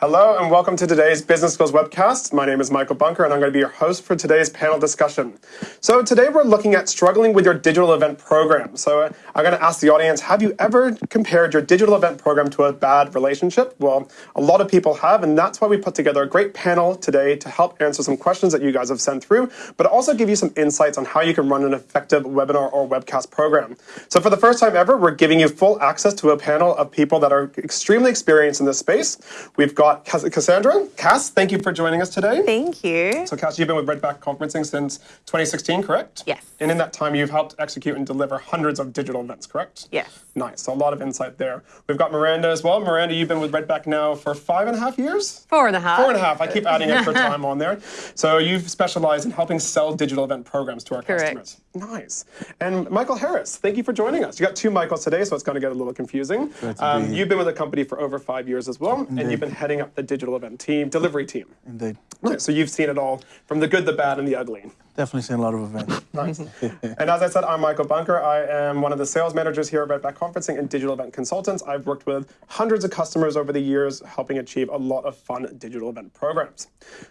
Hello and welcome to today's Business Skills webcast. My name is Michael Bunker and I'm going to be your host for today's panel discussion. So today we're looking at struggling with your digital event program. So I'm going to ask the audience, have you ever compared your digital event program to a bad relationship? Well, a lot of people have and that's why we put together a great panel today to help answer some questions that you guys have sent through, but also give you some insights on how you can run an effective webinar or webcast program. So for the first time ever, we're giving you full access to a panel of people that are extremely experienced in this space. We've got got Cassandra. Cass, thank you for joining us today. Thank you. So, Cass, you've been with Redback Conferencing since 2016, correct? Yes. And in that time, you've helped execute and deliver hundreds of digital events, correct? Yes. Nice. So, a lot of insight there. We've got Miranda as well. Miranda, you've been with Redback now for five and a half years? Four and a half. Four and a half. I keep adding extra time on there. So, you've specialized in helping sell digital event programs to our correct. customers. Nice. And Michael Harris, thank you for joining us. You got two Michaels today, so it's going to get a little confusing. Um, you've been with the company for over five years as well, Indeed. and you've been heading up the digital event team, delivery team. Indeed. Nice. So you've seen it all, from the good, the bad, and the ugly. Definitely seen a lot of events. nice. and as I said, I'm Michael Bunker. I am one of the sales managers here at Redback Conferencing and Digital Event Consultants. I've worked with hundreds of customers over the years, helping achieve a lot of fun digital event programs.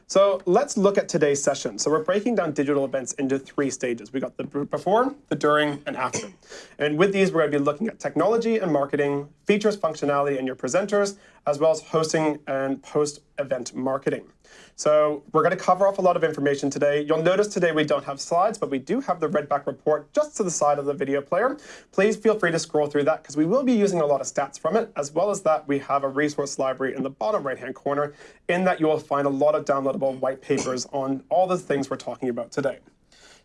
So let's look at today's session. So we're breaking down digital events into three stages. We got the before, the during, and after. And with these, we're going to be looking at technology and marketing, features, functionality, and your presenters, as well as hosting and post-event marketing. So we're going to cover off a lot of information today. You'll notice today we don't have slides, but we do have the Redback report just to the side of the video player. Please feel free to scroll through that because we will be using a lot of stats from it. As well as that, we have a resource library in the bottom right-hand corner. In that, you will find a lot of downloadable white papers on all the things we're talking about today.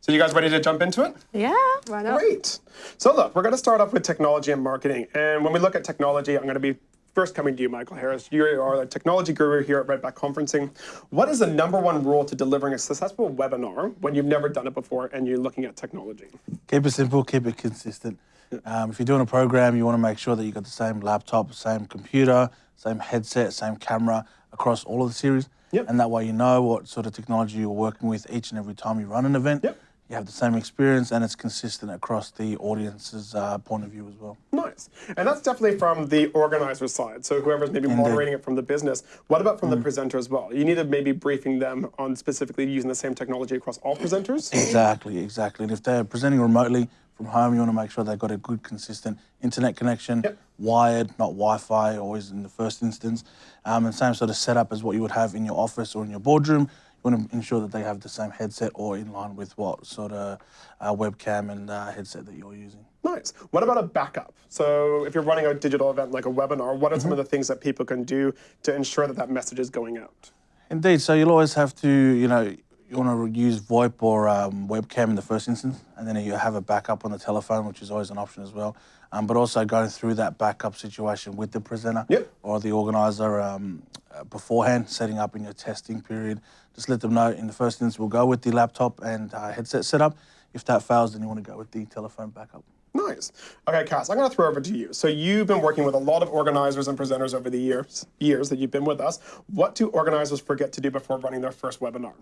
So you guys ready to jump into it? Yeah, right up. Great. So look, we're going to start off with technology and marketing. And when we look at technology, I'm going to be first coming to you, Michael Harris. You are the technology guru here at Redback Conferencing. What is the number one rule to delivering a successful webinar when you've never done it before and you're looking at technology? Keep it simple, keep it consistent. Um, if you're doing a program, you want to make sure that you've got the same laptop, same computer, same headset, same camera across all of the series. Yep. And that way you know what sort of technology you're working with each and every time you run an event. Yep you have the same experience and it's consistent across the audience's uh, point of view as well. Nice. And that's definitely from the organizer side. So whoever's maybe Indeed. moderating it from the business. What about from mm. the presenter as well? You need to maybe briefing them on specifically using the same technology across all presenters? Exactly, exactly. And if they're presenting remotely from home, you want to make sure they've got a good, consistent internet connection, yep. wired, not Wi-Fi, always in the first instance. Um, and same sort of setup as what you would have in your office or in your boardroom you want to ensure that they have the same headset or in line with what sort of uh, webcam and uh, headset that you're using. Nice. What about a backup? So if you're running a digital event like a webinar, what are mm -hmm. some of the things that people can do to ensure that that message is going out? Indeed. So you'll always have to, you know, you want to use VoIP or um, webcam in the first instance, and then you have a backup on the telephone, which is always an option as well. Um, but also going through that backup situation with the presenter yep. or the organizer um, uh, beforehand, setting up in your testing period, just let them know in the first instance we'll go with the laptop and uh, headset setup. If that fails, then you want to go with the telephone backup. Nice. Okay, Cass, I'm going to throw over to you. So you've been working with a lot of organizers and presenters over the years, years that you've been with us. What do organizers forget to do before running their first webinar?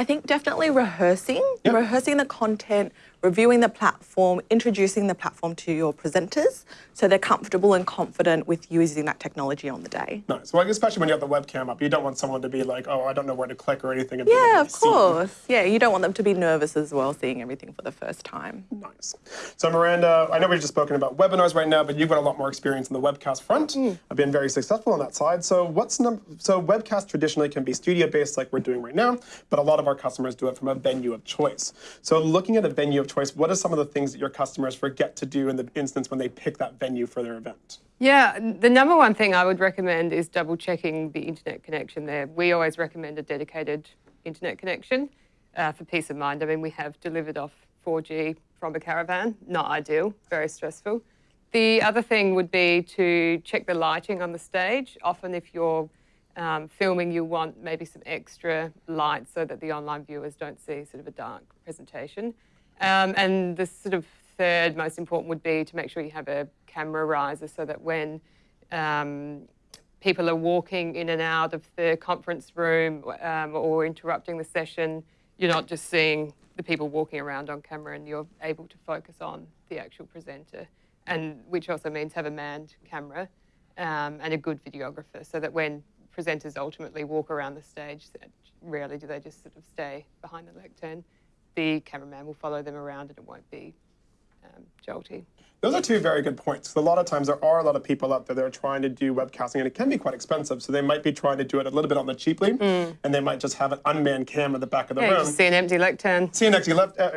I think definitely rehearsing, yep. rehearsing the content, reviewing the platform, introducing the platform to your presenters so they're comfortable and confident with using that technology on the day. Nice. Well, especially when you have the webcam up, you don't want someone to be like, oh, I don't know where to click or anything. Yeah, of course. Yeah, you don't want them to be nervous as well, seeing everything for the first time. Nice. So Miranda, I know we've just spoken about webinars right now, but you've got a lot more experience in the webcast front. Mm. I've been very successful on that side. So what's so webcast traditionally can be studio-based like we're doing right now, but a lot of our customers do it from a venue of choice. So looking at a venue of choice, what are some of the things that your customers forget to do in the instance when they pick that venue for their event? Yeah, the number one thing I would recommend is double checking the internet connection there. We always recommend a dedicated internet connection uh, for peace of mind. I mean, we have delivered off 4G from a caravan, not ideal, very stressful. The other thing would be to check the lighting on the stage. Often if you're um, filming, you want maybe some extra light so that the online viewers don't see sort of a dark presentation. Um, and the sort of third most important would be to make sure you have a camera riser so that when um, people are walking in and out of the conference room um, or interrupting the session, you're not just seeing the people walking around on camera and you're able to focus on the actual presenter. And which also means have a manned camera um, and a good videographer so that when presenters ultimately walk around the stage. Rarely do they just sort of stay behind the lectern. The cameraman will follow them around and it won't be um, jolty. Those are two very good points. A lot of times there are a lot of people out there that are trying to do webcasting and it can be quite expensive. So they might be trying to do it a little bit on the cheaply mm. and they might just have an unmanned cam at the back of the yeah, room. See an empty lectern. See an empty left, uh,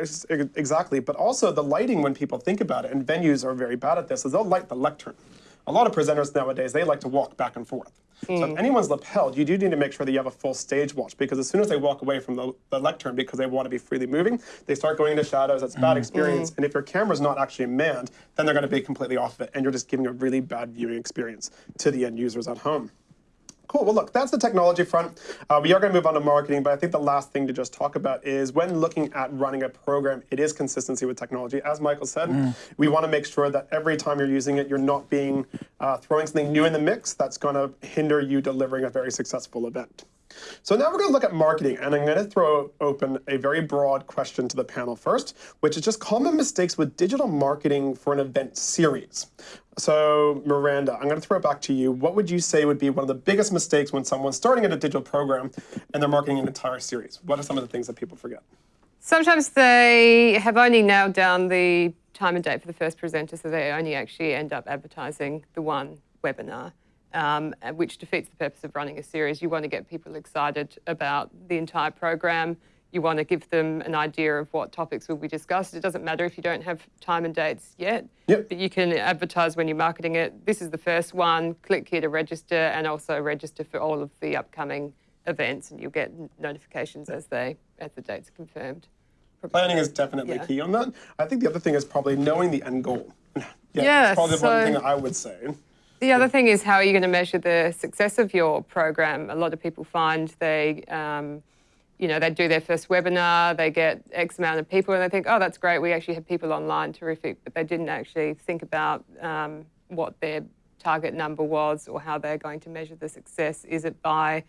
exactly. But also the lighting when people think about it, and venues are very bad at this, is they'll light the lectern. A lot of presenters nowadays, they like to walk back and forth. Mm. So if hmm. anyone's lapelled, you do need to make sure that you have a full stage watch because as soon as they walk away from the, the lectern because they want to be freely moving, they start going into shadows. That's mm. bad hmm. experience. Mm. And if your camera's not actually manned, then they're going to be completely off of it, and you're just giving a really bad viewing experience to the end users at home. Cool. Well, look, that's the technology front. Uh, we are going to move on to marketing, but I think the last thing to just talk about is when looking at running a program, it is consistency with technology. As Michael said, mm. we want to make sure that every time you're using it, you're not being uh, throwing something new in the mix that's going to hinder you delivering a very successful event. So now we're going to look at marketing, and I'm going to throw open a very broad question to the panel first, which is just common mistakes with digital marketing for an event series. So Miranda, I'm going to throw it back to you. What would you say would be one of the biggest mistakes when someone's starting in a digital program and they're marketing an entire series? What are some of the things that people forget? Sometimes they have only nailed down the time and date for the first presenter, so they only actually end up advertising the one webinar um, which defeats the purpose of running a series. You want to get people excited about the entire program. You want to give them an idea of what topics will be discussed. It doesn't matter if you don't have time and dates yet, yep. but you can advertise when you're marketing it. This is the first one. Click here to register and also register for all of the upcoming events and you'll get notifications as they as the dates are confirmed. Planning is definitely yeah. key on that. I think the other thing is probably knowing the end goal. yeah, yeah that's probably so one thing I would say. The other thing is how are you going to measure the success of your program? A lot of people find they, um, you know, they do their first webinar, they get X amount of people, and they think, oh, that's great. We actually have people online, terrific, but they didn't actually think about um, what their target number was or how they're going to measure the success. Is it by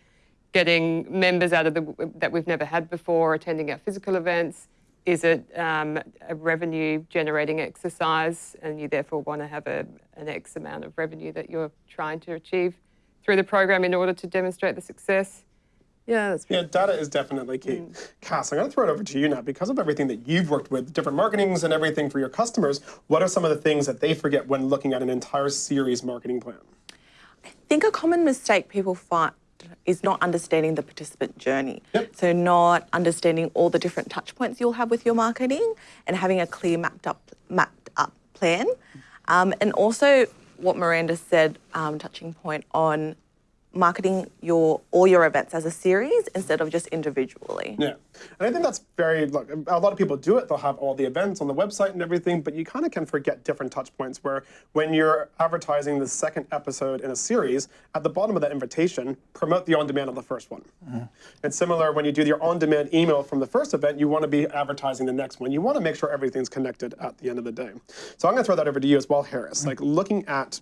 getting members out of the that we've never had before, attending our physical events? is it um, a revenue generating exercise and you therefore want to have a, an X amount of revenue that you're trying to achieve through the program in order to demonstrate the success? Yeah, that's Yeah, data is definitely key. Mm. Cass, I'm going to throw it over to you now. Because of everything that you've worked with, different marketings and everything for your customers, what are some of the things that they forget when looking at an entire series marketing plan? I think a common mistake people find is not understanding the participant journey. Yep. So not understanding all the different touch points you'll have with your marketing and having a clear mapped up mapped up plan. Um, and also what Miranda said, um, touching point on marketing your all your events as a series instead of just individually. Yeah, and I think that's very, look, a lot of people do it. They'll have all the events on the website and everything, but you kind of can forget different touch points where when you're advertising the second episode in a series, at the bottom of that invitation, promote the on-demand of the first one. Mm -hmm. And similar, when you do your on-demand email from the first event, you want to be advertising the next one. You want to make sure everything's connected at the end of the day. So I'm going to throw that over to you as well, Harris. Mm -hmm. Like looking at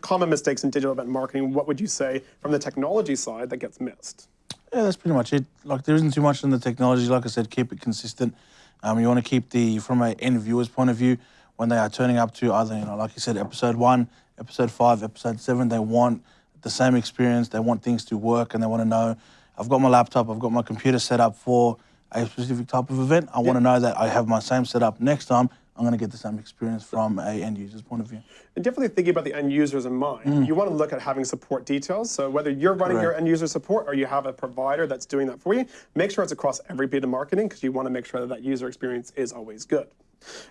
common mistakes in digital event marketing, what would you say from the technology side that gets missed? Yeah, that's pretty much it. Like there isn't too much in the technology. Like I said, keep it consistent. Um, you want to keep the from an end viewer's point of view when they are turning up to either you know like you said episode one, episode five, episode seven. They want the same experience. They want things to work and they want to know. I've got my laptop. I've got my computer set up for a specific type of event. I want to know that I have my same setup next time I'm going to get the same experience from a end user's point of view. And definitely thinking about the end users in mind, mm. you want to look at having support details. So whether you're running Correct. your end user support or you have a provider that's doing that for you, make sure it's across every bit of marketing because you want to make sure that that user experience is always good.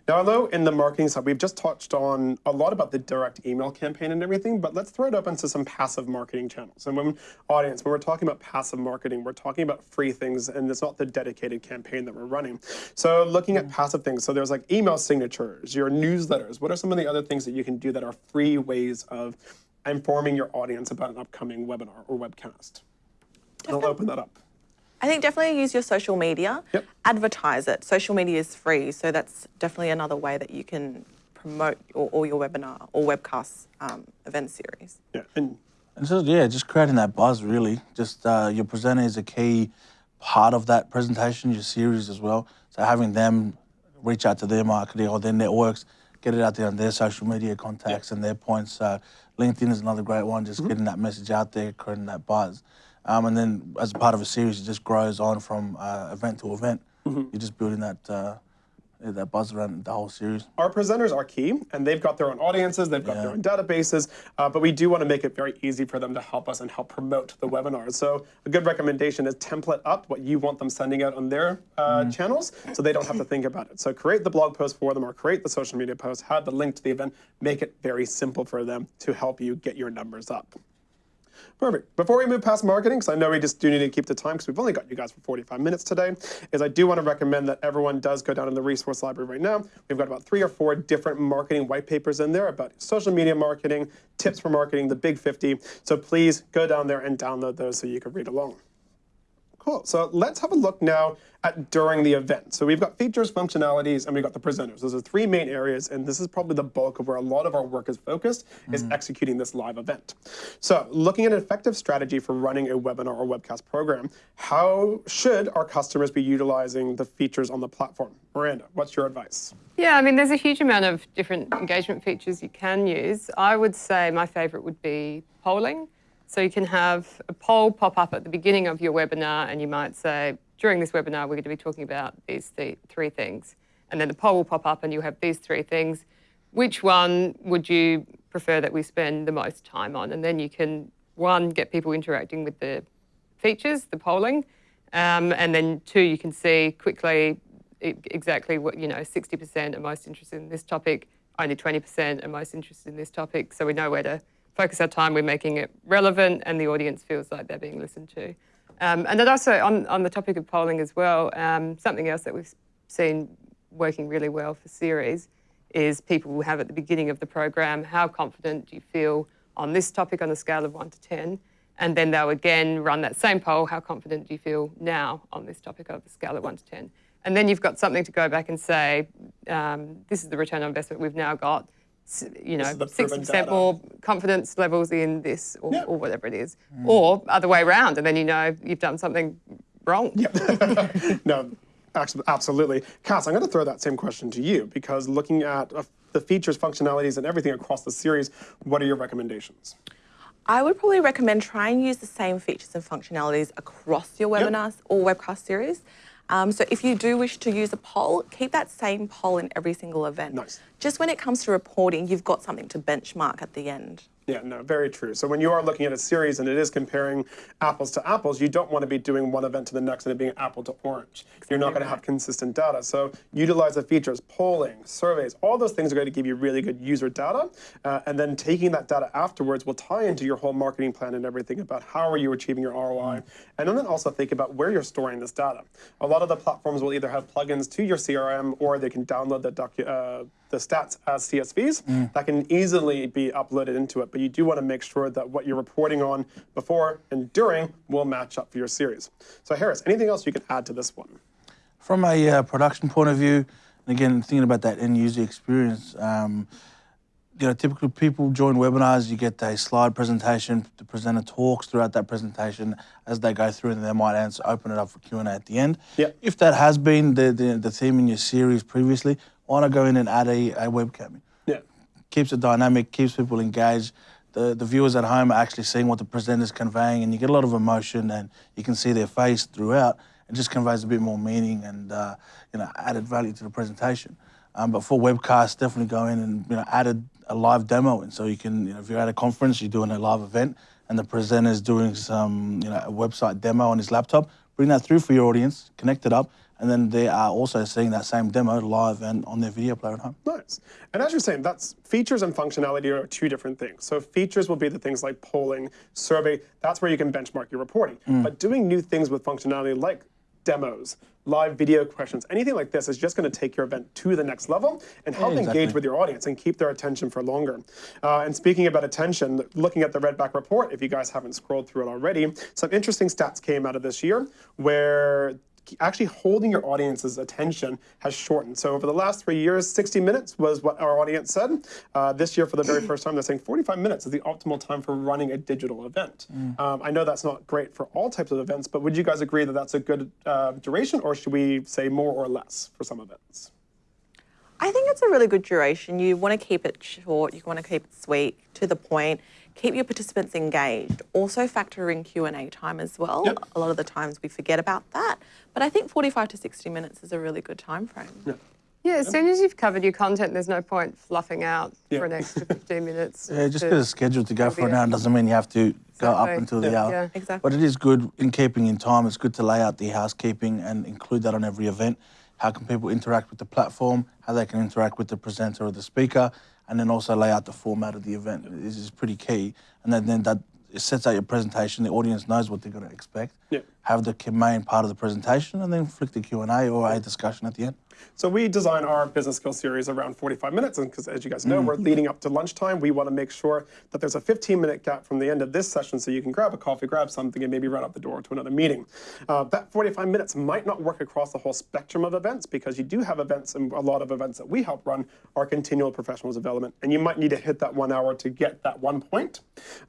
Now, although in the marketing side, we've just touched on a lot about the direct email campaign and everything, but let's throw it up into some passive marketing channels. And when audience, when we're talking about passive marketing, we're talking about free things, and it's not the dedicated campaign that we're running. So looking at mm. passive things, so there's like email signatures, your newsletters. What are some of the other things that you can do that are free ways of informing your audience about an upcoming webinar or webcast? I'll open that up. I think definitely use your social media. Yep. Advertise it. Social media is free, so that's definitely another way that you can promote your, all your webinar or webcast um, event series. Yeah, and, and so yeah, just creating that buzz really. Just uh, your presenter is a key part of that presentation, your series as well. So having them reach out to their marketing or their networks, get it out there on their social media contacts yeah. and their points. So LinkedIn is another great one, just mm -hmm. getting that message out there, creating that buzz. Um, and then as a part of a series, it just grows on from uh, event to event. Mm -hmm. You're just building that uh, that buzz around the whole series. Our presenters are key, and they've got their own audiences, they've got yeah. their own databases, uh, but we do want to make it very easy for them to help us and help promote the webinars. So a good recommendation is template up what you want them sending out on their uh, mm. channels, so they don't have to think about it. So create the blog post for them or create the social media post, have the link to the event, make it very simple for them to help you get your numbers up. Perfect. Before we move past marketing, because I know we just do need to keep the time because we've only got you guys for 45 minutes today, is I do want to recommend that everyone does go down in the resource library right now. We've got about three or four different marketing white papers in there about social media marketing, tips for marketing, the big 50. So please go down there and download those so you can read along. Cool. So let's have a look now at during the event. So we've got features, functionalities, and we've got the presenters. Those are three main areas, and this is probably the bulk of where a lot of our work is focused, mm. is executing this live event. So looking at an effective strategy for running a webinar or webcast program, how should our customers be utilizing the features on the platform? Miranda, what's your advice? Yeah, I mean, there's a huge amount of different engagement features you can use. I would say my favorite would be polling. So you can have a poll pop up at the beginning of your webinar and you might say, during this webinar, we're going to be talking about these th three things. And then the poll will pop up and you have these three things. Which one would you prefer that we spend the most time on? And then you can, one, get people interacting with the features, the polling, um, and then two, you can see quickly exactly what, you know, 60% are most interested in this topic, only 20% are most interested in this topic, so we know where to focus our time, we're making it relevant and the audience feels like they're being listened to. Um, and then also on, on the topic of polling as well, um, something else that we've seen working really well for series is people will have at the beginning of the program, how confident do you feel on this topic on a scale of one to 10? And then they'll again run that same poll, how confident do you feel now on this topic of a scale of one to 10? And then you've got something to go back and say, um, this is the return on investment we've now got you know, 60% more confidence levels in this or, yeah. or whatever it is. Mm. Or other way around, and then you know you've done something wrong. Yep. no, absolutely. Cass, I'm going to throw that same question to you because looking at uh, the features, functionalities, and everything across the series, what are your recommendations? I would probably recommend try and use the same features and functionalities across your webinars yep. or webcast series. Um, so if you do wish to use a poll, keep that same poll in every single event. Nice. Just when it comes to reporting, you've got something to benchmark at the end. Yeah, no, very true. So when you are looking at a series and it is comparing apples to apples, you don't want to be doing one event to the next and it being apple to orange. Exactly You're not going to have consistent data. So utilize the features, polling, surveys, all those things are going to give you really good user data. Uh, and then taking that data afterwards will tie into your whole marketing plan and everything about how are you achieving your ROI. Mm. And then also think about where you're storing this data. A lot of the platforms will either have plugins to your CRM or they can download the docu uh, the stats as CSVs mm. that can easily be uploaded into it. But you do want to make sure that what you're reporting on before and during will match up for your series. So Harris, anything else you can add to this one? From a uh, production point of view, and again, thinking about that end user experience, um, you know, typically people join webinars, you get a slide presentation, the presenter talks throughout that presentation as they go through and they might answer, open it up for Q&A at the end. Yep. If that has been the, the, the theme in your series previously, why not go in and add a, a webcam? Keeps it dynamic, keeps people engaged. The, the viewers at home are actually seeing what the presenter's conveying and you get a lot of emotion and you can see their face throughout. It just conveys a bit more meaning and uh, you know added value to the presentation. Um, but for webcasts, definitely go in and you know added a live demo in. So you can, you know, if you're at a conference, you're doing a live event, and the presenter's doing some, you know, a website demo on his laptop, bring that through for your audience, connect it up, and then they are also seeing that same demo live and on their video player at home. Nice. And as you're saying, that's features and functionality are two different things. So features will be the things like polling, survey, that's where you can benchmark your reporting. Mm. But doing new things with functionality like demos, live video questions, anything like this is just going to take your event to the next level and help exactly. engage with your audience and keep their attention for longer. Uh, and speaking about attention, looking at the Redback report, if you guys haven't scrolled through it already, some interesting stats came out of this year where actually holding your audience's attention has shortened. So over the last three years, 60 minutes was what our audience said. Uh, this year, for the very first time, they're saying 45 minutes is the optimal time for running a digital event. Mm. Um, I know that's not great for all types of events, but would you guys agree that that's a good uh, duration, or should we say more or less for some events? I think it's a really good duration. You want to keep it short. You want to keep it sweet, to the point. Keep your participants engaged. Also factor in Q and A time as well. Yep. A lot of the times we forget about that, but I think 45 to 60 minutes is a really good time frame. Yeah. Yeah, as soon as you've covered your content, there's no point fluffing out Yeah. for an extra 15 minutes. Yeah, just to- get a schedule to go for an hour doesn't mean you have to go up Exactly. until the hour. Yeah. Exactly. But it is good in keeping in time. It's good to lay out the housekeeping and include that on every event. How can people interact with the platform? How they can interact with the presenter or the speaker, and then also lay out the format of the event. This is pretty key. And then, then that it sets out your presentation. The audience knows what they're going to expect. Yeah. Have the main part of the presentation, and then flick the Q and A or a discussion at the end. So we design our business skill series around 45 minutes, and because as you guys Mm. know, we're leading up to lunchtime. We want to make sure that there's a 15-minute gap from the end of this session, so you can grab a coffee, grab something, and maybe run out the door to another meeting. Uh, that 45 minutes might not work across the whole spectrum of events because you do have events, and a lot of events that we help run are continual professional development, and you might need to hit that one hour to get that one point,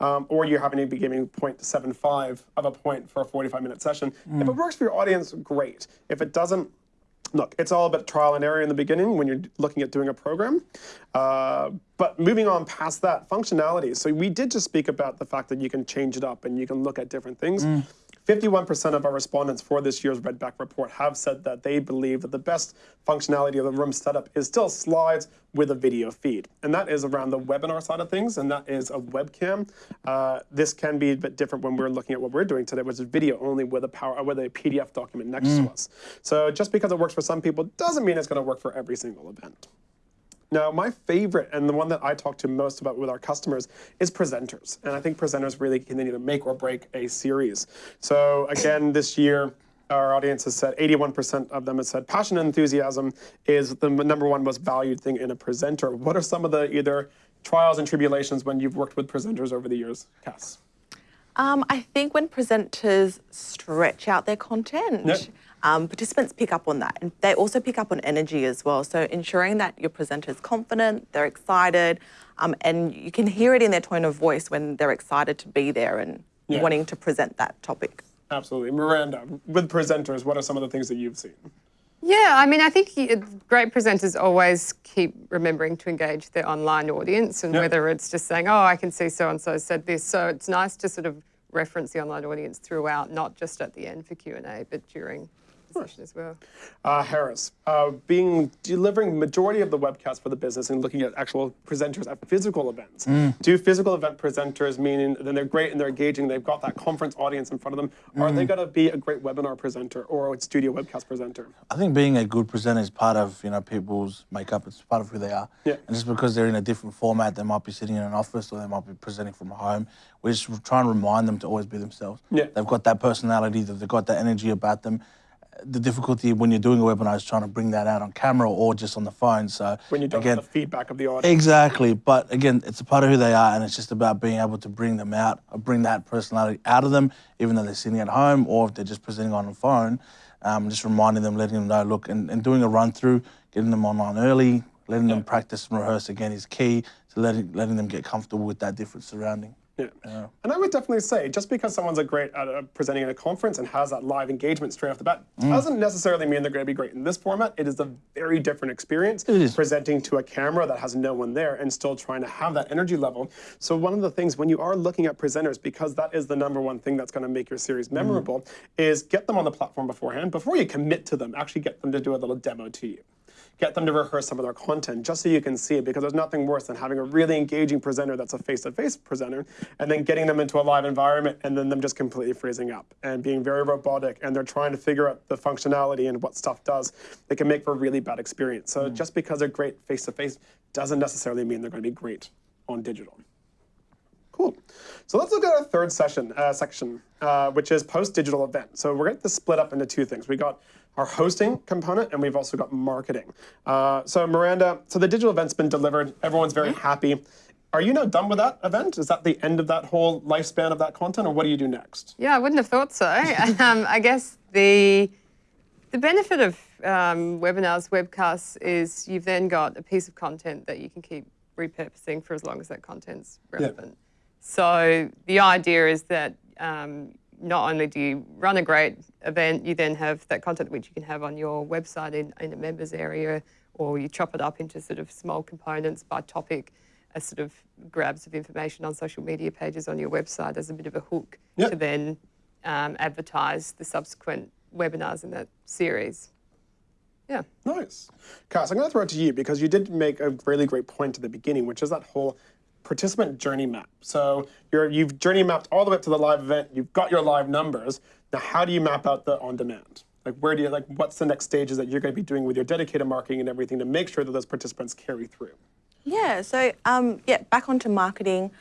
um, or you're having to be giving 0.75 of a point for a 45-minute session. If it works for your audience, great. If it doesn't, look, it's all about trial and error in the beginning when you're looking at doing a program. Uh, but moving on past that, functionality. So we did just speak about the fact that you can change it up and you can look at different things. 51% of our respondents for this year's Redback report have said that they believe that the best functionality of the room setup is still slides with a video feed. And that is around the webinar side of things, and that is a webcam. Uh, this can be a bit different when we're looking at what we're doing today, which is video only with a power with a PDF document next to us. So just because it works for some people doesn't mean it's going to work for every single event. Now, my favorite and the one that I talk to most about with our customers is presenters. And I think presenters really can either make or break a series. So again, this year, our audience has said 81% of them have said passion and enthusiasm is the number one most valued thing in a presenter. What are some of the either trials and tribulations when you've worked with presenters over the years, Cass? Um, I think when presenters stretch out their content, Yep. Um, participants pick up on that. And they also pick up on energy as well. So ensuring that your presenter is confident, they're excited, um, and you can hear it in their tone of voice when they're excited to be there and Yeah. wanting to present that topic. Absolutely. Miranda, with presenters, what are some of the things that you've seen? Yeah, I mean, I think great presenters always keep remembering to engage their online audience, and Yep. whether it's just saying, "Oh, I can see so and so said this," so it's nice to sort of reference the online audience throughout, not just at the end for Q and A, but during the session as well. Uh, Harris, uh, being delivering majority of the webcasts for the business and looking at actual presenters at physical events. Do physical event presenters meaning then they're great and they're engaging, they've got that conference audience in front of them? Are they going to be a great webinar presenter or a studio webcast presenter? I think being a good presenter is part of you know people's makeup. It's part of who they are. Yeah. And just because they're in a different format, they might be sitting in an office or they might be presenting from home. We're just try and remind them to always be themselves. Yeah. They've got that personality. that They've got that energy about them. The difficulty when you're doing a webinar is trying to bring that out on camera or just on the phone. So When you don't again, have the feedback of the audience. Exactly, but again, it's a part of who they are, and it's just about being able to bring them out, or bring that personality out of them, even though they're sitting at home or if they're just presenting on the phone. Um, just reminding them, letting them know, look, and, and doing a run through, getting them online early, letting them practice and rehearse again is key to letting letting them get comfortable with that different surrounding. Yeah. And I would definitely say, just because someone's a great at uh, presenting at a conference and has that live engagement straight off the bat, doesn't necessarily mean they're going to be great in this format. It is a very different experience presenting to a camera that has no one there and still trying to have that energy level. So one of the things when you are looking at presenters, because that is the number one thing that's going to make your series memorable, is get them on the platform beforehand. Before you commit to them, actually get them to do a little demo to you get them to rehearse some of their content just so you can see it because there's nothing worse than having a really engaging presenter that's a face-to-face presenter and then getting them into a live environment and then them just completely freezing up and being very robotic and they're trying to figure out the functionality and what stuff does it can make for a really bad experience so just because they're great face-to-face doesn't necessarily mean they're going to be great on digital Cool. So let's look at our third session uh, section, uh, which is post-digital event. So we're going to split up into two things. We got our hosting component, and we've also got marketing. Uh, so Miranda, so the digital event's been delivered. Everyone's very happy. Are you now done with that event? Is that the end of that whole lifespan of that content, or what do you do next? Yeah, I wouldn't have thought so. um, I guess the the benefit of um, webinars, webcasts, is you've then got a piece of content that you can keep repurposing for as long as that content's relevant. So the idea is that um, not only do you run a great event, you then have that content which you can have on your website in, in a members area or you chop it up into sort of small components by topic as sort of grabs of information on social media pages on your website as a bit of a hook Yep. to then um, advertise the subsequent webinars in that series. Yeah. Nice. Cass, I'm going to throw it to you because you did make a really great point at the beginning, which is that whole participant journey map. So you're, you've journey mapped all the way up to the live event. You've got your live numbers. Now, how do you map out the on-demand? Like, where do you like? What's the next stages that you're going to be doing with your dedicated marketing and everything to make sure that those participants carry through? Yeah, so um, yeah, back onto marketing.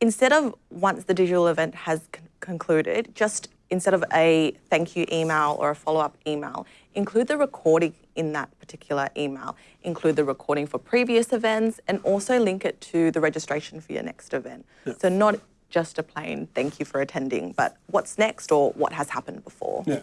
Instead of once the digital event has con- concluded, just instead of a thank you email or a follow up email, include the recording in that particular email. Include the recording for previous events and also link it to the registration for your next event. So, not just a plain thank you for attending, but what's next or what has happened before. Yeah.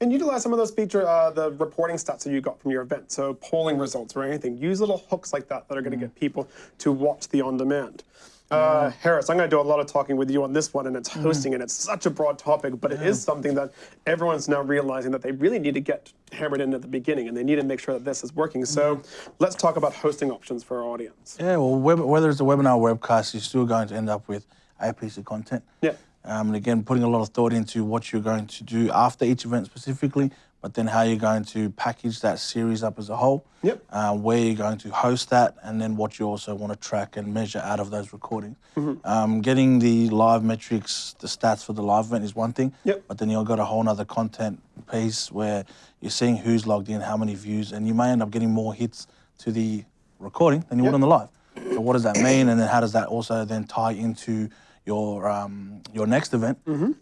And utilize some of those feature, uh, the reporting stats that you got from your event. So polling results or anything. Use little hooks like that that are going to get people to watch the on-demand. Uh, Harris, I'm going to do a lot of talking with you on this one, and it's hosting, and it's such a broad topic, but it is something that everyone's now realizing that they really need to get hammered in at the beginning, and they need to make sure that this is working. So let's talk about hosting options for our audience. Yeah, well, web, whether it's a webinar or webcast, you're still going to end up with a piece of content. Yeah. Um, and again, putting a lot of thought into what you're going to do after each event specifically, but then how you're going to package that series up as a whole. Yep. Uh, where you're going to host that, and then what you also want to track and measure out of those recordings. Um, getting the live metrics, the stats for the live event is one thing. Yep. But then you've got a whole other content piece where you're seeing who's logged in, how many views, and you may end up getting more hits to the recording than you would on the live. So what does that mean? And then how does that also then tie into your um, your next event?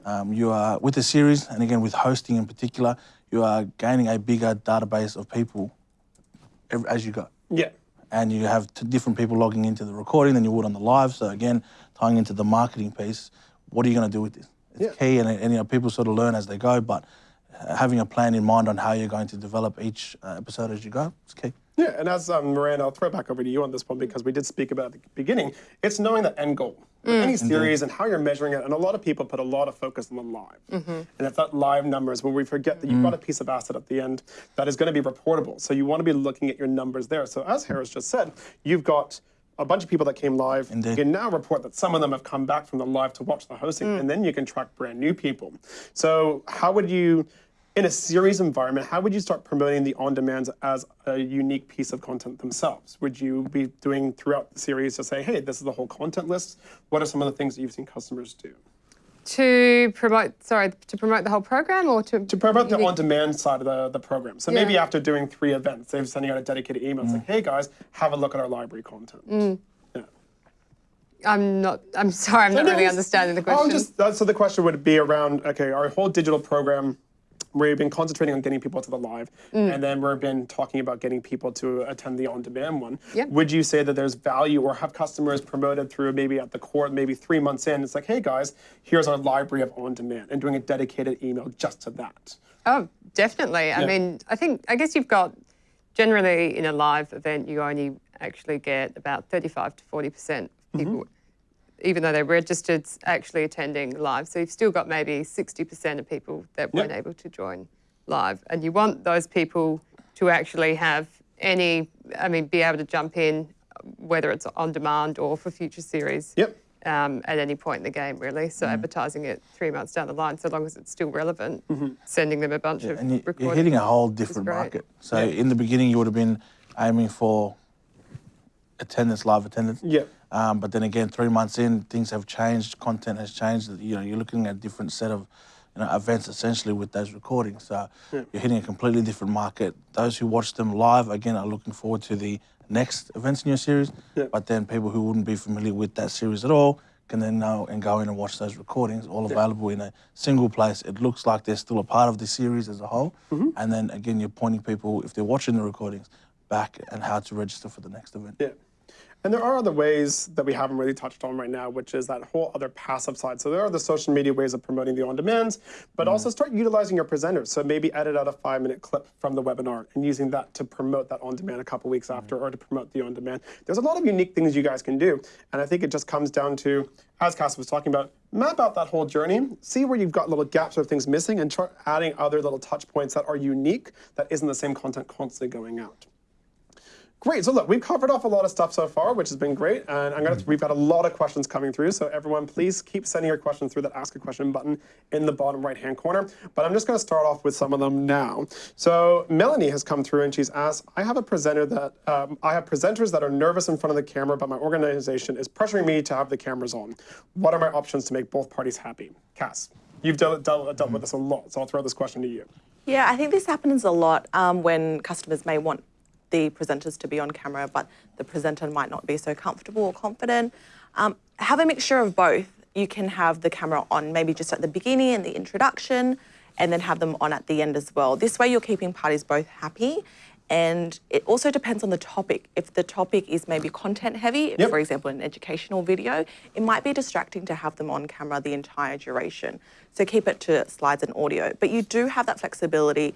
Um, you are with the series, and again with hosting in particular, you are gaining a bigger database of people ev- as you go Yeah. and you have different people logging into the recording than you would on the live. So again, tying into the marketing piece, what are you going to do with this? It's Yeah. key, and, and you know people sort of learn as they go. But uh, having a plan in mind on how you're going to develop each uh, episode as you go is key. Yeah, and as um, Miranda, I'll throw it back over to you on this one because we did speak about at the beginning. It's knowing the end goal. With any mm-hmm. series and how you're measuring it, and a lot of people put a lot of focus on the live. Mm-hmm. And if that live numbers, where we forget that you've got a mm. piece of asset at the end that is going to be reportable. So you want to be looking at your numbers there. So as Harris just said, you've got a bunch of people that came live. Indeed. You can now report that some of them have come back from the live to watch the hosting, mm. and then you can track brand new people. So how would you, in a series environment, how would you start promoting the on-demands as a unique piece of content themselves? Would you be doing throughout the series to say, hey, this is the whole content list? What are some of the things that you've seen customers do? To promote, sorry, to promote the whole program or to, To promote the on-demand side of the, the program. So maybe after doing three events, they're sending out a dedicated email. It's like, mm. hey guys, have a look at our library content. Mm. Yeah. I'm not, I'm sorry, I'm not No, really understanding the Oh, question. just so the question would be around okay, our whole digital program. We've been concentrating on getting people to the live, Mm. and then we've been talking about getting people to attend the on-demand one. Yep. Would you say that there's value, or have customers promoted through maybe at the core, maybe three months in? It's like, hey guys, here's our library of on-demand, and doing a dedicated email just to that. Oh, definitely. I mean, I think, I guess you've got generally in a live event, you only actually get about 35 to 40% of people, even though they're registered, actually attending live. So you've still got maybe 60% of people that weren't able to join live. And you want those people to actually have any, I mean, be able to jump in, whether it's on demand or for future series Yep. um, at any point in the game, really. So advertising it three months down the line, so long as it's still relevant, sending them a bunch of And you, recordings. you're hitting a whole different market. So in the beginning, you would have been aiming for attendance, live attendance. Yeah. Um, but then again, three months in, things have changed. Content has changed. You know, you're looking at a different set of you know, events essentially with those recordings. So you're hitting a completely different market. Those who watch them live again are looking forward to the next events in your series. Yeah. But then people who wouldn't be familiar with that series at all can then know and go in and watch those recordings, all available in a single place. It looks like they're still a part of the series as a whole. Mm-hmm. And then again, you're pointing people, if they're watching the recordings, back and how to register for the next event. Yeah. And there are other ways that we haven't really touched on right now, which is that whole other passive side. So there are the social media ways of promoting the on-demands, but mm. also start utilizing your presenters. So maybe edit out a five-minute clip from the webinar and using that to promote that on-demand a couple weeks mm. after or to promote the on-demand. There's a lot of unique things you guys can do. And I think it just comes down to, as Cass was talking about, map out that whole journey, see where you've got little gaps or things missing, and start adding other little touch points that are unique that isn't the same content constantly going out. Great. So look, we've covered off a lot of stuff so far, which has been great. And I'm gonna we've got a lot of questions coming through. So everyone, please keep sending your questions through that Ask a Question button in the bottom right-hand corner. But I'm just gonna start off with some of them now. So Melanie has come through and she's asked, I have a presenter that um, I have presenters that are nervous in front of the camera, but my organization is pressuring me to have the cameras on. What are my options to make both parties happy? Cass, you've dealt, dealt, dealt with this a lot, so I'll throw this question to you. Yeah, I think this happens a lot um, when customers may want the presenters to be on camera, but the presenter might not be so comfortable or confident. Um, have a mixture of both. You can have the camera on maybe just at the beginning and the introduction, and then have them on at the end as well. This way, you're keeping parties both happy. And it also depends on the topic. If the topic is maybe content heavy, Yep. for example, an educational video, it might be distracting to have them on camera the entire duration. So keep it to slides and audio. But you do have that flexibility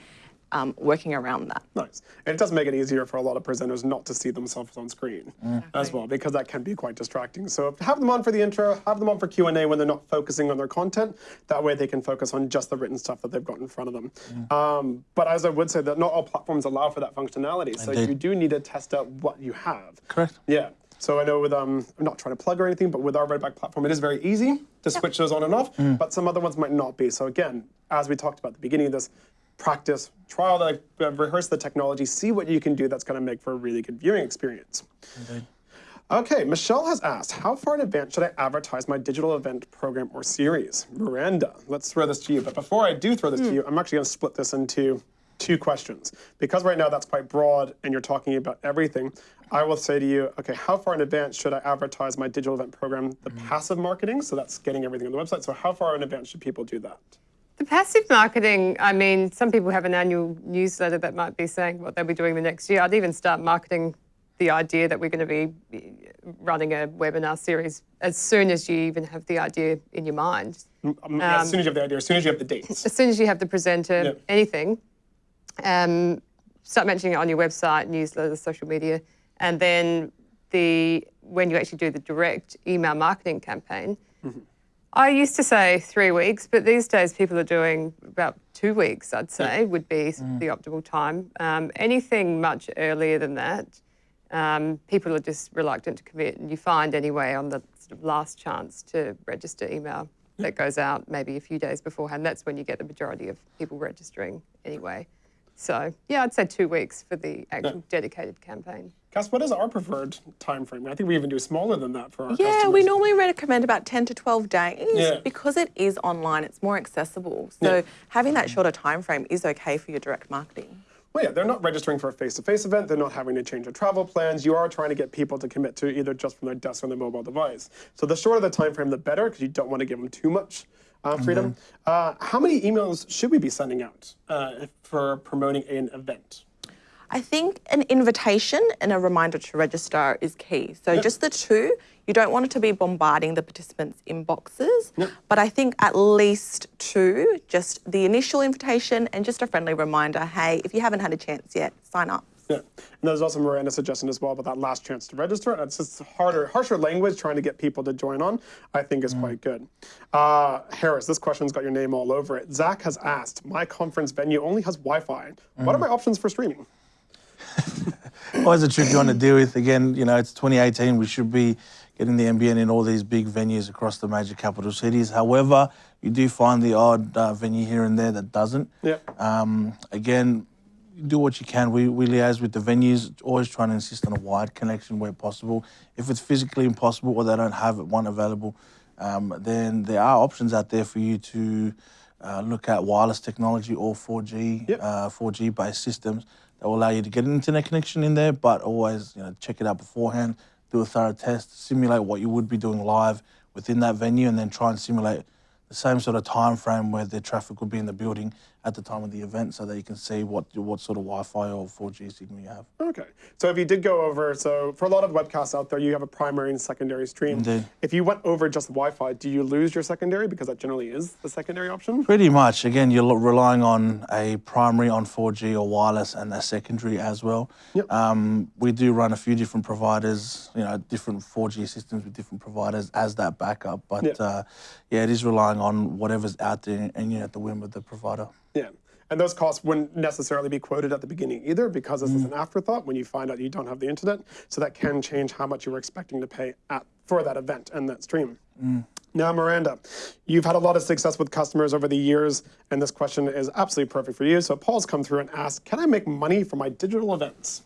um, working around that. Nice. And it does make it easier for a lot of presenters not to see themselves on screen as well, because that can be quite distracting. So have them on for the intro, have them on for Q&A when they're not focusing on their content. That way they can focus on just the written stuff that they've got in front of them. Um, but as I would say, that not all platforms allow for that functionality. So Indeed. you do need to test out what you have. Correct. Yeah. So I know with um, I'm not trying to plug or anything, but with our Redback platform, it is very easy to switch those on and off. But some other ones might not be. So again, as we talked about at the beginning of this, practice, trial the, uh, rehearse the technology, see what you can do that's going to make for a really good viewing experience. Okay, Michelle has asked, how far in advance should I advertise my digital event program or series? Miranda, let's throw this to you. But before I do throw this to you, I'm actually going to split this into two questions. Because right now that's quite broad and you're talking about everything, I will say to you, okay, how far in advance should I advertise my digital event program, the passive marketing? So that's getting everything on the website. So how far in advance should people do that? The passive marketing, I mean, some people have an annual newsletter that might be saying what they'll be doing the next year. I'd even start marketing the idea that we're going to be running a webinar series as soon as you even have the idea in your mind. Um, as soon as you have the idea, as soon as you have the dates. As soon as you have the presenter, Yeah. anything, um, start mentioning it on your website, newsletter, social media, and then the when you actually do the direct email marketing campaign. I used to say three weeks, but these days people are doing about two weeks, I'd say, would be the optimal time. Um, anything much earlier than that, um, people are just reluctant to commit. And you find anyway on the sort of last chance to register email that goes out maybe a few days beforehand. That's when you get the majority of people registering anyway. So yeah, I'd say two weeks for the actual dedicated campaign. Cass, what is our preferred time frame? I think we even do smaller than that for our Yeah, customers. we normally recommend about 10 to 12 days Yeah. because it is online, it's more accessible. So Yeah. having that shorter time frame is okay for your direct marketing. Well, yeah, they're not registering for a face-to-face event. They're not having to change their travel plans. You are trying to get people to commit to either just from their desk or their mobile device. So the shorter the time frame, the better, because you don't want to give them too much uh, freedom. Uh, how many emails should we be sending out uh, for promoting an event? I think an invitation and a reminder to register is key. So just the two, you don't want it to be bombarding the participants' inboxes, but I think at least two, just the initial invitation and just a friendly reminder, hey, if you haven't had a chance yet, sign up. Yeah, and there's also Miranda's suggestion as well about that last chance to register. It's just harder, harsher language trying to get people to join on. I think is quite good. Uh, Harris, this question's got your name all over it. Zach has asked, my conference venue only has Wi-Fi. What are my options for streaming? Always a tricky one to deal with. Again, you know, it's 2018. We should be getting the NBN in all these big venues across the major capital cities. However, you do find the odd uh, venue here and there that doesn't. Yeah. Um, again, do what you can. We, we liaise with the venues, always trying to insist on a wide connection where possible. If it's physically impossible or they don't have one available, um, then there are options out there for you to uh, look at wireless technology or 4G, Yep. uh, 4G based systems that will allow you to get an internet connection in there, but always you know check it out beforehand, do a thorough test, simulate what you would be doing live within that venue, and then try and simulate the same sort of time frame where the traffic would be in the building at the time of the event, so that you can see what what sort of Wi-Fi or 4G signal you have. Okay. So if you did go over, so for a lot of webcasts out there, you have a primary and secondary stream. Indeed. If you went over just Wi-Fi, do you lose your secondary because that generally is the secondary option? Pretty much. Again, you're relying on a primary on 4G or wireless and a secondary as well. Yep. Um, we do run a few different providers, you know, different 4G systems with different providers as that backup. But Yeah. uh, yeah, it is relying relying on whatever's out there and you're at the whim of the provider. Yeah. And those costs wouldn't necessarily be quoted at the beginning either because this is mm. an afterthought when you find out you don't have the internet. So that can change how much you were expecting to pay at, for that event and that stream. Mm. Now, Miranda, you've had a lot of success with customers over the years, and this question is absolutely perfect for you. So Paul's come through and asked, can I make money from my digital events?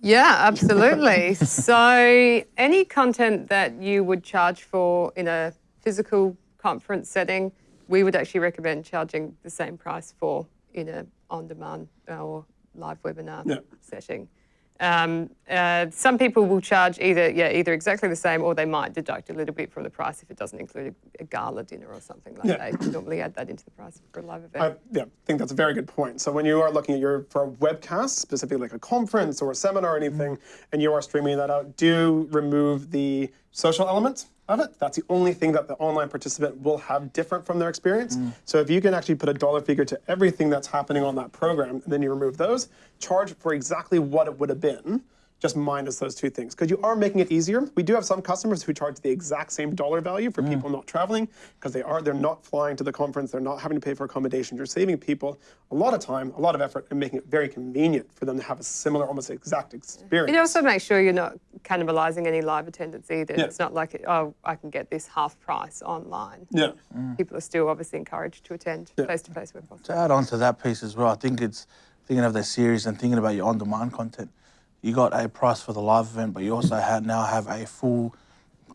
Yeah, absolutely. so any content that you would charge for in a physical conference setting, we would actually recommend charging the same price for in a on-demand or live webinar Yeah. setting. Um, uh, some people will charge either yeah either exactly the same or they might deduct a little bit from the price if it doesn't include a, a gala dinner or something like Yeah. that. You normally add that into the price for a live event. I yeah, think that's a very good point. So when you are looking at your for a webcast, specifically like a conference or a seminar or anything, and you are streaming that out, do remove the social element of it. That's the only thing that the online participant will have different from their experience. Mm. So if you can actually put a dollar figure to everything that's happening on that program, and then you remove those, charge for exactly what it would have been just minus those two things because you are making it easier. We do have some customers who charge the exact same dollar value for mm. people not traveling because they are they're not flying to the conference, they're not having to pay for accommodation. You're saving people a lot of time, a lot of effort, and making it very convenient for them to have a similar, almost exact experience. It also makes sure you're not cannibalizing any live attendance either. Yeah. It's not like, oh, I can get this half price online. yeah, mm. People are still obviously encouraged to attend face to face where possible. To add on to that piece as well, I think it's thinking of their series and thinking about your on-demand content. You got a price for the live event, but you also have, now have a full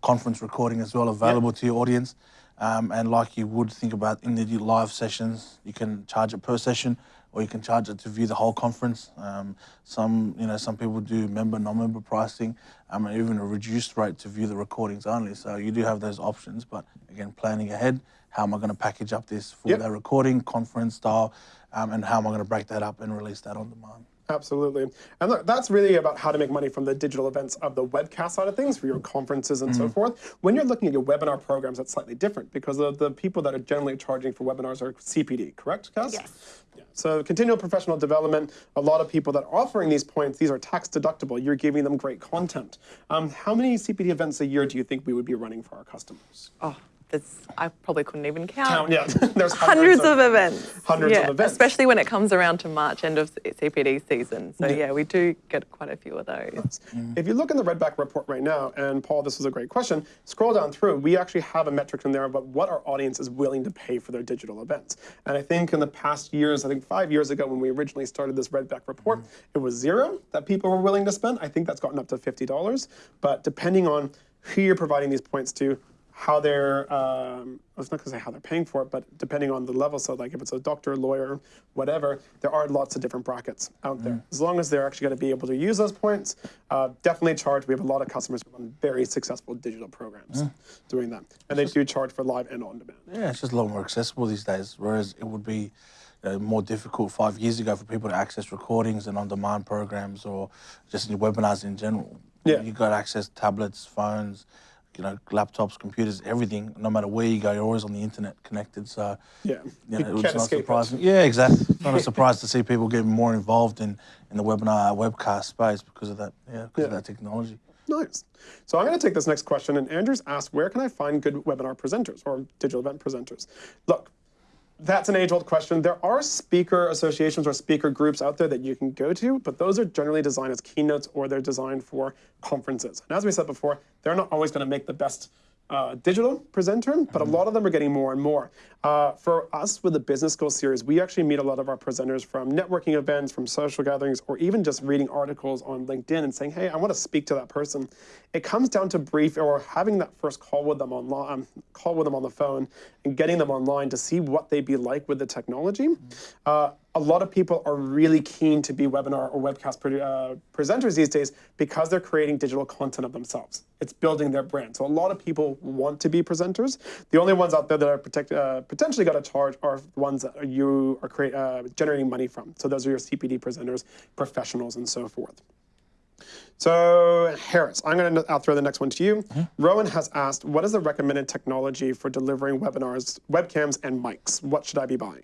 conference recording as well available to your audience. Um, and like you would think about in the live sessions, you can charge it per session, or you can charge it to view the whole conference. Um, some, you know, some people do member, non-member pricing, um, and even a reduced rate to view the recordings only. So you do have those options, but again, planning ahead. How am I going to package up this for Yep. that recording, conference style, um, and how am I going to break that up and release that on demand? Absolutely. And look, that's really about how to make money from the digital events of the webcast side of things for your conferences and so forth. When you're looking at your webinar programs, that's slightly different because the, the people that are generally charging for webinars are CPD, correct, Cass? Yes. Yeah. So continual professional development, a lot of people that are offering these points, these are tax deductible. You're giving them great content. Um, how many CPD events a year do you think we would be running for our customers? Oh, there's, I probably couldn't even count. Count, yeah. There's Hundreds of events. Hundreds of events. Especially when it comes around to March, end of CPD season. So yeah, we do get quite a few of those. If you look in the Redback report right now, and Paul, this is a great question, scroll down through, we actually have a metric in there about what our audience is willing to pay for their digital events. And I think in the past years, I think five years ago when we originally started this Redback report, mm-hmm. it was zero that people were willing to spend. I think that's gotten up to $50. But depending on who you're providing these points to, how they're, um, I was not going to say how they're paying for it, but depending on the level, so like if it's a doctor, lawyer, whatever, there are lots of different brackets out there. As long as they're actually going to be able to use those points, uh, definitely charge. We have a lot of customers who run very successful digital programs doing that. And they do charge for live and on demand. Yeah, it's just a lot more accessible these days. Whereas it would be know, more difficult five years ago for people to access recordings and on-demand programs or just webinars in general. Yeah. You got access to tablets, phones, you know, laptops, computers, everything. No matter where you go, you're always on the internet connected. So Yeah, you you know, it's can't not escape it. surprising. Yeah, exactly. It's not a surprise to see people getting more involved in, in the webinar webcast space because of that. Yeah, because of Yeah. that technology. Nice. So I'm going to take this next question, and Andrew's asked, where can I find good webinar presenters or digital event presenters? Look, that's an age-old question. There are speaker associations or speaker groups out there that you can go to, but those are generally designed as keynotes or they're designed for conferences. And as we said before, they're not always going to make the best uh, digital presenter, but a lot of them are getting more and more. Uh, for us with the Business School series, we actually meet a lot of our presenters from networking events, from social gatherings, or even just reading articles on LinkedIn and saying, hey, I want to speak to that person. It comes down to brief or having that first call with them online, um, call with them on the phone, and getting them online to see what they'd be like with the technology. Uh, a lot of people are really keen to be webinar or webcast pre- uh, presenters these days because they're creating digital content of themselves. It's building their brand. So a lot of people want to be presenters. The only ones out there that are protect, uh, potentially got to charge are the ones that you are create, uh, generating money from. So those are your CPD presenters, professionals, and so forth. So Harris, I'm going to throw the next one to you. Rowan has asked, what is the recommended technology for delivering webinars, webcams, and mics? What should I be buying?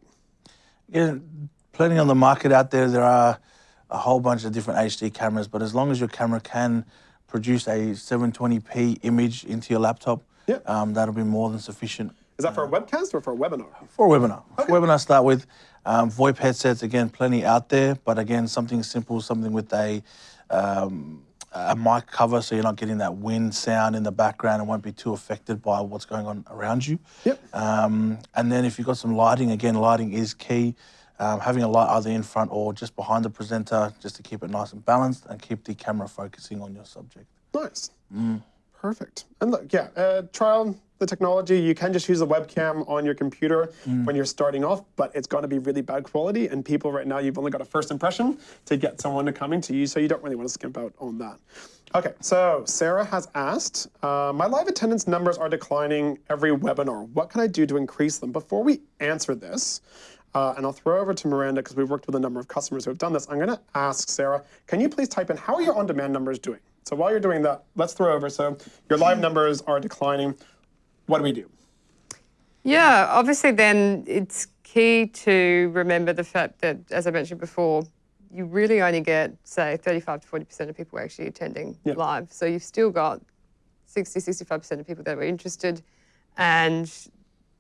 Plenty on the market out there. There are a whole bunch of different HD cameras, but as long as your camera can produce a 720p image into your laptop, Yeah. um, that'll be more than sufficient. Is that for a webcast or for a webinar? For a webinar. Okay. Webinar start with um, VoIP headsets. Again, plenty out there, but again, something simple, something with a um, a mic cover so you're not getting that wind sound in the background and won't be too affected by what's going on around you. Yep. Um, and then if you've got some lighting, again, lighting is key. Um, having a light either in front or just behind the presenter just to keep it nice and balanced and keep the camera focusing on your subject. Nice. Mm. Perfect. And look, yeah, uh, trial the technology. You can just use a webcam on your computer mm. when you're starting off, but it's going to be really bad quality. And people right now, you've only got a first impression to get someone to coming to you, so you don't really want to skimp out on that. Okay, so Sarah has asked, uh, my live attendance numbers are declining every webinar. What can I do to increase them? Before we answer this, uh, and I'll throw over to Miranda because we've worked with a number of customers who have done this. I'm going to ask Sarah, can you please type in how are your on-demand numbers doing? So while you're doing that, let's throw over. So your live numbers are declining. What do we do? Yeah, obviously then it's key to remember the fact that, as I mentioned before, you really only get, say, 35 to 40% of people actually attending yep. live. So you've still got 60, 65% of people that were interested. And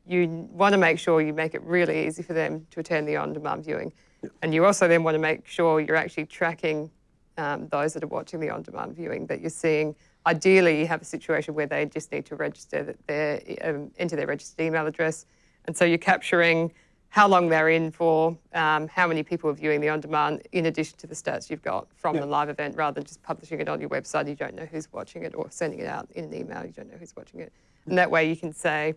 you want to make sure you make it really easy for them to attend the on-demand viewing. Yep. And you also then want to make sure you're actually tracking um, those that are watching the on-demand viewing, that you're seeing Ideally, you have a situation where they just need to register their, um, enter their registered email address. And so you're capturing how long they're in for, um, how many people are viewing the on-demand, in addition to the stats you've got from the live event, rather than just publishing it on your website. You don't know who's watching it, or sending it out in an email. You don't know who's watching it. And that way you can say,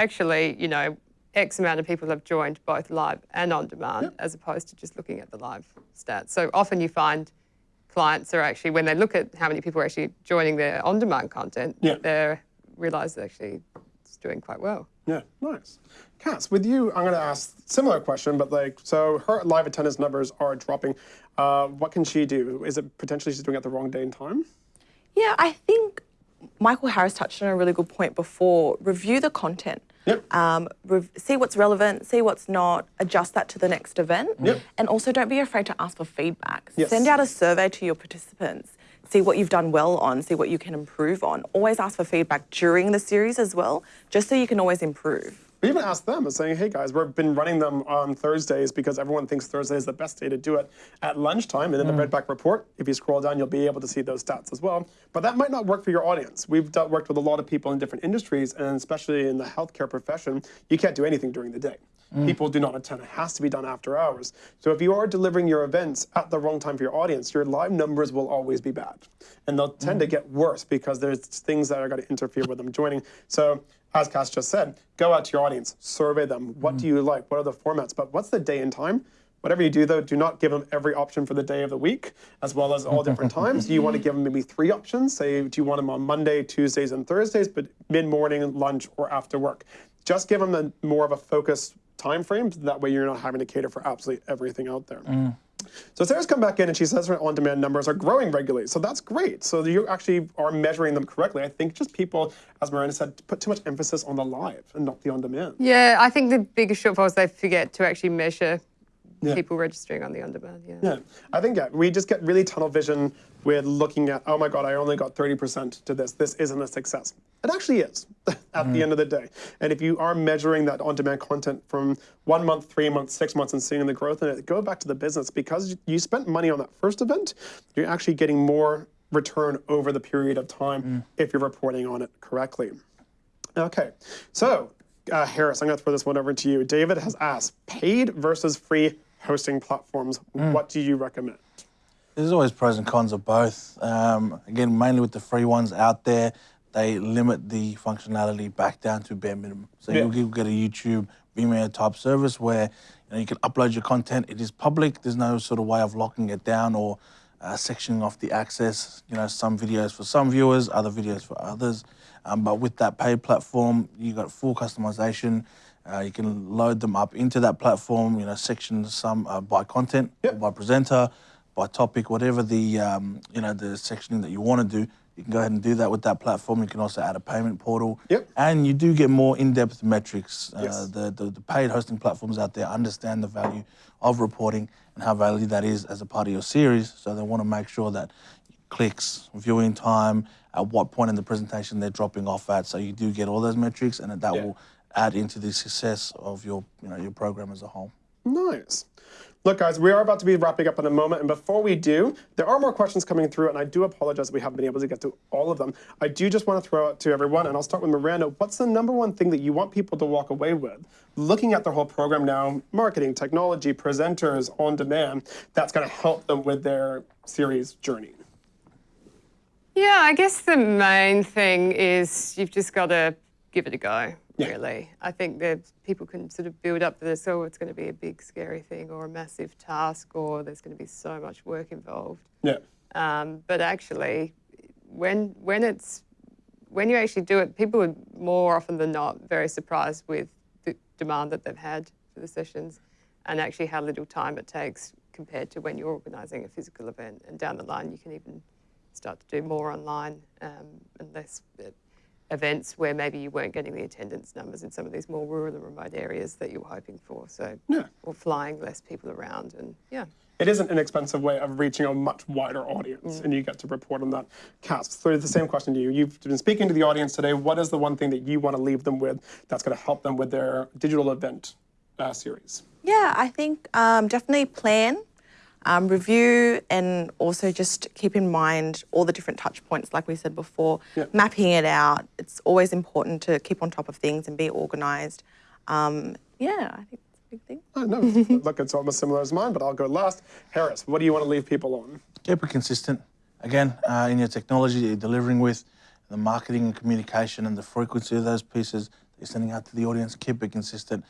actually, you know, X amount of people have joined both live and on demand, yeah. as opposed to just looking at the live stats. So often you find clients are actually, when they look at how many people are actually joining their on-demand content, yeah. they realise that actually it's doing quite well. Yeah, nice. Cass, with you, I'm going to ask similar question, but like, so her live attendance numbers are dropping. Uh, what can she do? Is it potentially she's doing it the wrong day and time? Yeah, I think Michael Harris touched on a really good point before. Review the content. Yep. Um, see what's relevant, see what's not, adjust that to the next event. Yep. And also don't be afraid to ask for feedback. Yes. Send out a survey to your participants. See what you've done well on, see what you can improve on. Always ask for feedback during the series as well, just so you can always improve. We even asked them and saying, hey guys, we've been running them on Thursdays because everyone thinks Thursday is the best day to do it at lunchtime. And in mm. the Redback report, if you scroll down, you'll be able to see those stats as well. But that might not work for your audience. We've worked with a lot of people in different industries, and especially in the healthcare profession, you can't do anything during the day. Mm. People do not attend. It has to be done after hours. So if you are delivering your events at the wrong time for your audience, your live numbers will always be bad. And they'll tend mm. to get worse because there's things that are going to interfere with them joining. So as Cass just said, go out to your audience, survey them. What mm. do you like? What are the formats? But what's the day and time? Whatever you do, though, do not give them every option for the day of the week, as well as all different times. You want to give them maybe three options. Say, do you want them on Monday, Tuesdays, and Thursdays, but mid-morning, lunch, or after work? Just give them a, more of a focused time frame. That way you're not having to cater for absolutely everything out there. Mm. So Sarah's come back in and she says her on-demand numbers are growing regularly. So that's great. So you actually are measuring them correctly. I think just people, as Miranda said, put too much emphasis on the live and not the on-demand. Yeah, I think the biggest shortfall is they forget to actually measure yeah. people registering on the on-demand. Yeah. Yeah, I think yeah, we just get really tunnel vision with looking at, oh my God, I only got 30% to this. This isn't a success. It actually is at mm. the end of the day. And if you are measuring that on-demand content from one month, three months, six months, and seeing the growth in it, go back to the business because you spent money on that first event. You're actually getting more return over the period of time mm. if you're reporting on it correctly. Okay, so uh, Harris, I'm going to throw this one over to you. David has asked, paid versus free hosting platforms, mm. what do you recommend? There's always pros and cons of both. Um, again, mainly with the free ones out there, they limit the functionality back down to bare minimum. So yeah. you'll get a YouTube Vimeo type service where you, know, you can upload your content. It is public. There's no sort of way of locking it down or uh, sectioning off the access. You know, some videos for some viewers, other videos for others. Um, but with that paid platform, you got full customization. Uh, you can load them up into that platform, you know, section some uh, by content, yep. by presenter, by topic, whatever the, um, you know, the sectioning that you want to do. You can go ahead and do that with that platform. You can also add a payment portal. Yep. And you do get more in-depth metrics. Uh, the, the, the paid hosting platforms out there understand the value of reporting and how valuable that is as a part of your series. So they want to make sure that clicks, viewing time, at what point in the presentation they're dropping off at. So you do get all those metrics and that yeah. will add into the success of your, you know, your program as a whole. Nice. Look, guys, we are about to be wrapping up in a moment, and before we do, there are more questions coming through, and I do apologize we haven't been able to get to all of them. I do just want to throw out to everyone, and I'll start with Miranda. What's the number one thing that you want people to walk away with, looking at the whole program now, marketing, technology, presenters, on demand, that's going to help them with their series journey? Yeah, I guess the main thing is you've just got to give it a go Yeah. really. I think that people can sort of build up this, oh, it's going to be a big, scary thing or a massive task or there's going to be so much work involved. Yeah. Um, but actually, when, when, it's, when you actually do it, people are more often than not very surprised with the demand that they've had for the sessions and actually how little time it takes compared to when you're organising a physical event. And down the line, you can even start to do more online um, and less uh, events where maybe you weren't getting the attendance numbers in some of these more rural and remote areas that you were hoping for. So, Yeah. or flying less people around, and yeah. It is an inexpensive way of reaching a much wider audience, and you get to report on that. Cass, so the same question to you. You've been speaking to the audience today. What is the one thing that you want to leave them with that's going to help them with their digital event uh, series? Yeah, I think um, definitely plan, um, review, and also just keep in mind all the different touch points, like we said before, Yeah. mapping it out. It's always important to keep on top of things and be organised. Um, yeah, I think that's a big thing. Uh, no, look, it's almost similar as mine, but I'll go last. Harris, what do you want to leave people on? keep it consistent. Again, uh, in your technology that you're delivering with, the marketing and communication and the frequency of those pieces that you're sending out to the audience, keep it consistent.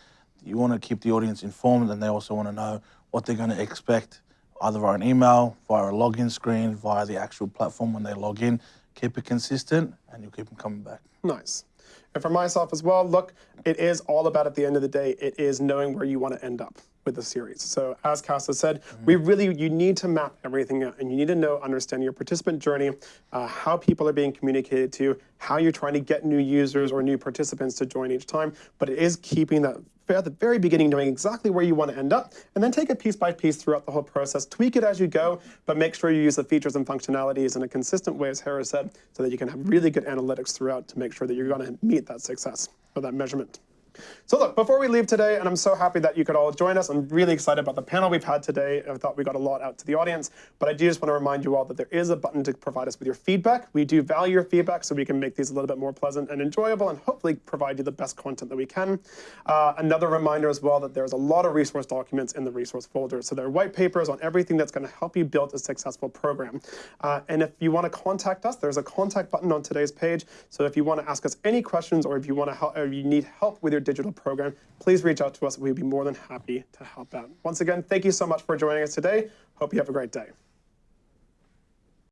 You want to keep the audience informed and they also want to know what they're going to expect, either via an email, via a login screen, via the actual platform when they log in. Keep it consistent and you'll keep them coming back. Nice. And for myself as well, look, it is all about at the end of the day, it is knowing where you want to end up with the series. So as Casa said, we really, you need to map everything out and you need to know, understand your participant journey, uh, how people are being communicated to, how you're trying to get new users or new participants to join each time. But it is keeping that at the very beginning, knowing exactly where you want to end up, and then take it piece by piece throughout the whole process. Tweak it as you go, but make sure you use the features and functionalities in a consistent way, as Harris said, so that you can have really good analytics throughout to make sure that you're going to meet that success or that measurement. So look, before we leave today, and I'm so happy that you could all join us, I'm really excited about the panel we've had today. I thought we got a lot out to the audience, but I do just want to remind you all that there is a button to provide us with your feedback. We do value your feedback so we can make these a little bit more pleasant and enjoyable and hopefully provide you the best content that we can. Uh, another reminder as well that there's a lot of resource documents in the resource folder. So there are white papers on everything that's going to help you build a successful program. Uh, and if you want to contact us, there's a contact button on today's page. So if you want to ask us any questions or if you want to help, or you need help with your digital program, please reach out to us. We'd be more than happy to help out. Once again, thank you so much for joining us today. Hope you have a great day.